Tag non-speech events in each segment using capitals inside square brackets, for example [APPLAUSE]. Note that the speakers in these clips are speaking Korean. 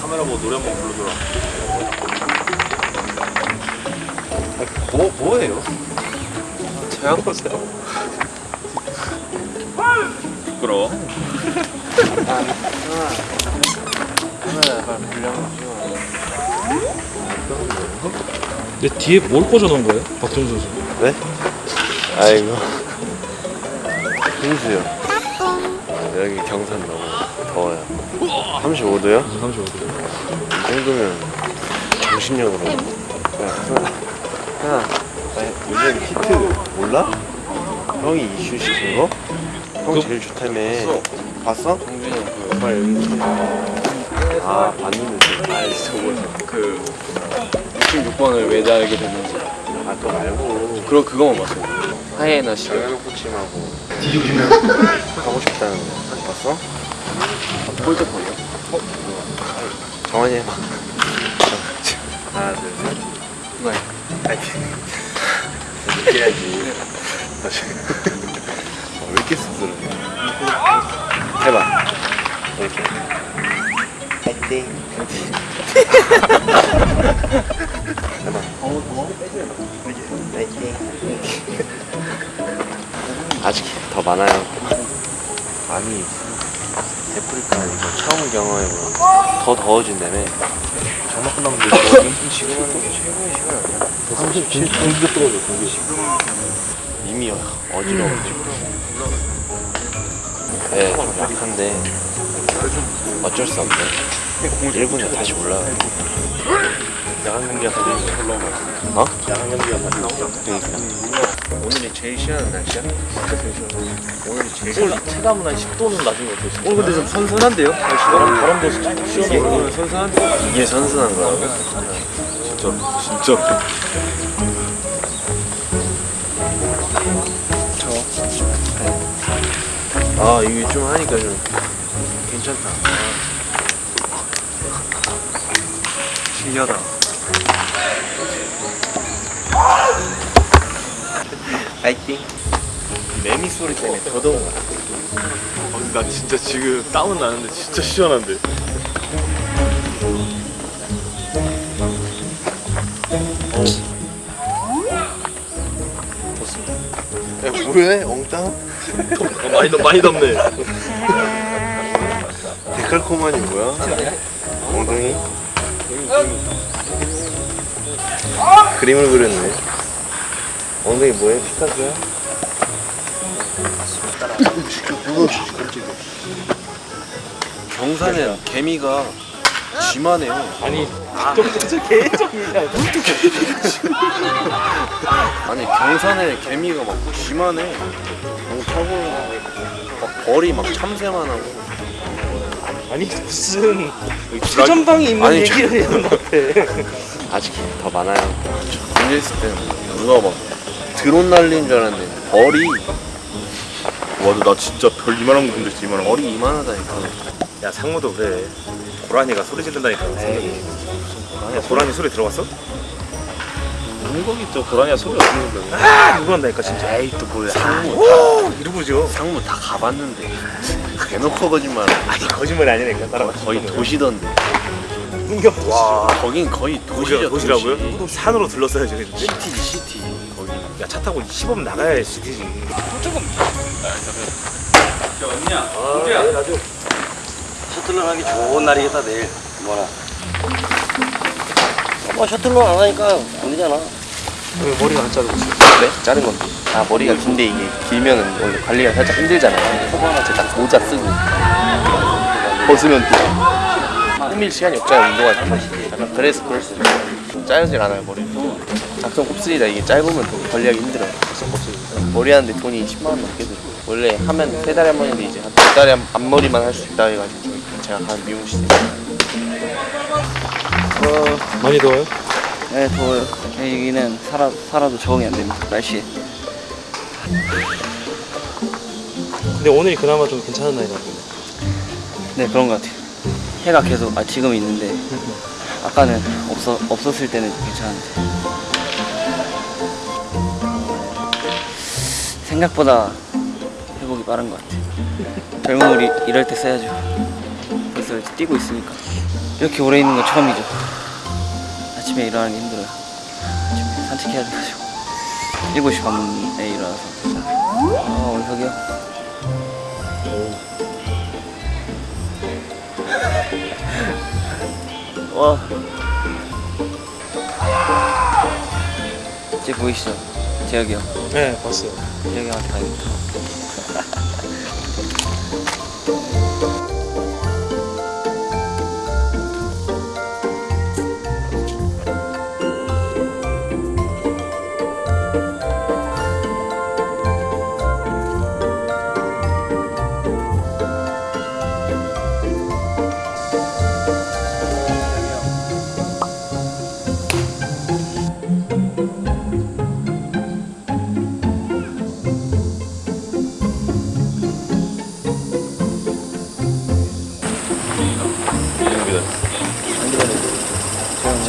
카메라 보고 노래 한번 불러줘라. 뭐, 뭐예요? 제한 거세요. 부끄러워. 카메라 약간 불량 근데 뒤에 뭘 꽂아놓은 거예요? 박정수 선수. 네? 아이고 홍수요 여기 경산 너무 더워요 35도요? 35도. 이 정도면 정신력으로 야, 하나 나 요즘 히트 몰라? 형이 이슈 시킨 거? 형 그- 제일 좋다며 봤어? 성준이 형그 빨리 연기 아 봤는데 아 진짜 뭐그 66번을 왜 달게 됐는지. 아 그거 말고 그럼 그거만 봤어요. 하이에나 씨. 장현욱 코치하고 하고 싶다는 거 봤어? 폴드폰이요? 정환이 해봐 하나 둘셋 네. 파이팅 어, 왜 이렇게 씁쓸해 해봐 이렇게 파이팅 해봐 파이팅 아직 더 많아요 아니 데프리카 이거 처음 경험해보는 더 더워진다며 장마 끝나면 돼. 지금 하는 게 최고의 시간 아니야? 37 공기가 떨어져 공기. 이미 어지러워지고 네, 좀 약한데 어쩔 수 없네 1분에 다시 올라가요 야간 경기가 다시 올라오면. 어? 야간 경기가 다시 나오잖아. 오늘이 제일 싫어하는 날씨야? 오늘이 제일 서울 체감은 한 10도는 나중에 어떻게 오늘 근데 좀 선선한데요? 날씨가 바람도 시원하고 오늘 선선한데 이게 선선한 거라고? 진짜 진짜 아 이게 좀 하니까 좀 괜찮다 신기하다 파이팅 매미 소리 때문에 더 더운 거 같아 어, 나 진짜 지금 땀은 나는데 진짜 시원한데 야 뭐해 엉땅? 어, 많이 덥 많이 덥네 데칼코마니 뭐야? 엉덩이? 그림을 그렸네 엉덩이 뭐해? 피카소야? 경산에 개미가 쥐만해요 아니 좀 진짜 개적이야 아니 경산에 개미가 막 쥐만해 너무 타고 막 벌이 막 참새만 하고 아니 무슨 최전방이 있는 아니, 얘기를 해요 나한테. [LAUGHS] 아직 더 많아요. 군대 있을 때는 누가 막 드론 날린 줄 알았는데 벌이 와나 나 진짜 별 이만한 거 본적 이만한 거 벌이 이만하다니까. 야 상무도 그래 고라니가 소리 지른다니까 에이, 야 고라니 소리 들어봤어? 문거기 저 고라니가 소리 없는 거야 아 누구 한다니까 진짜 에이 또 뭐야? 상무 오 이러고 죠 상무 다 가봤는데 대놓고 거짓말. 아니 거짓말이 아니니까 따라가 거의 도시던데. 흥경 와 거긴 거의 도시죠. 도시라, 도시 라고요? 도시. 산으로 둘러싸여져 있는데 시티지 시티. 거기. 야차 타고 10분 나가야 시티지 셔틀러 하기 좋은 날이겠다 내일 뭐라 뭐 셔틀러 안 하니까 안 되잖아 왜 머리가 안 자르고 있어? 네? 자른 건데 아 머리가 긴데 이게 길면은 원래 관리가 살짝 힘들잖아요 제가 딱 모자 쓰고 벗으면 또 꾸밀 시간이 없잖아요 운동할 때 약간 그래서 그럴 수도 있어요 짧질 않아요 머리도 각성 곱슬이다 이게 짧으면 또 관리하기 힘들어요 각성 곱슬 머리 하는데 돈이 10만 원 넘게 들고 원래 하면 세 달에 한 번인데 이제 한 두 달에 한- 앞머리만 할 수 있다 해가지고 제가 가는 미용실에 많이 더워요? 네, 더워요. 여기는 살아, 살아도 적응이 안 됩니다. 날씨에. 근데 오늘이 그나마 좀 괜찮은 날이라고. 네, 그런 것 같아요. 해가 계속, 아, 지금 있는데, 아까는 없어, 없었을 때는 괜찮은데. 생각보다 회복이 빠른 것 같아요. 우리 이럴 때 써야죠. 벌써 뛰고 있으니까 이렇게 오래 있는 건 처음이죠. 아침에 일어나는 게 힘들어요. 아침에 산책해야 돼가지고 7시 반에 일어나서 아 원석이 형 와. 제 보이시죠? 재혁이 형. 네 봤어요 재혁이 형한테 가야겠다.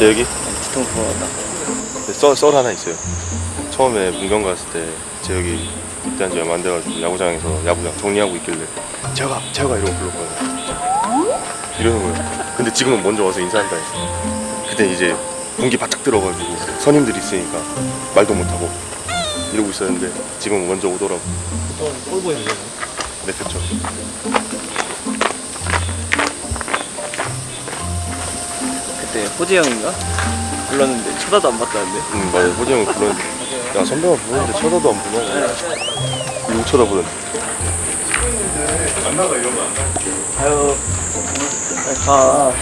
제 여기 뒤통수 보았다. 썰, 썰 하나 있어요. 처음에 문경 갔을 때 재혁이 입대한 지 얼마 안 돼가지고 야구장에서 야구장 정리하고 있길래 재혁아 재혁아 이러고 불렀거든요. 이러는 거예요. 근데 지금은 먼저 와서 인사한다 했어. 그때 이제 공기 바짝 들어가지고 선임들이 있으니까 말도 못하고 이러고 있었는데 지금 먼저 오더라고. 꼴 보이는 거죠 네 그쵸. 그때 호재 형인가? 불렀는데 쳐다도 안 봤다는데. 응 맞아 호재 형 불렀는데 야 선배가 부르는데 쳐다도 안 보냐. 이거 쳐다보는데. 아유. 빨리 가.